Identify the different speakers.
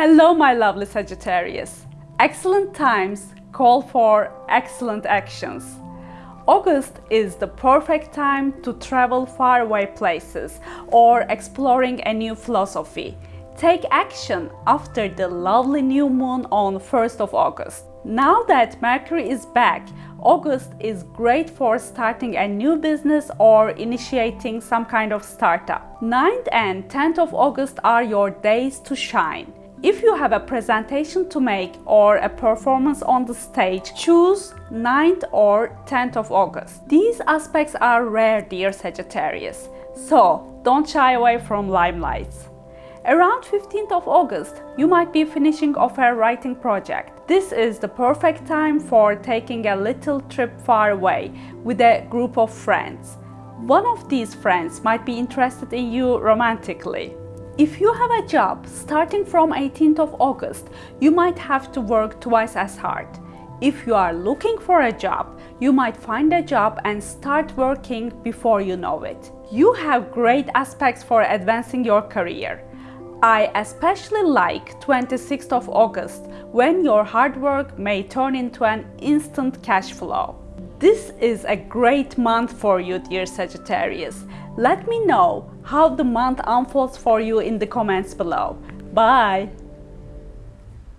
Speaker 1: Hello my lovely Sagittarius. Excellent times call for excellent actions. August is the perfect time to travel faraway places or exploring a new philosophy. Take action after the lovely new moon on 1st of August. Now that Mercury is back, August is great for starting a new business or initiating some kind of startup. 9th and 10th of August are your days to shine. If you have a presentation to make or a performance on the stage, choose 9th or 10th of August. These aspects are rare, dear Sagittarius, so don't shy away from limelights. Around 15th of August, you might be finishing off a writing project. This is the perfect time for taking a little trip far away with a group of friends. One of these friends might be interested in you romantically. If you have a job starting from 18th of August, you might have to work twice as hard. If you are looking for a job, you might find a job and start working before you know it. You have great aspects for advancing your career. I especially like 26th of August when your hard work may turn into an instant cash flow. This is a great month for you, dear Sagittarius. Let me know how the month unfolds for you in the comments below. Bye!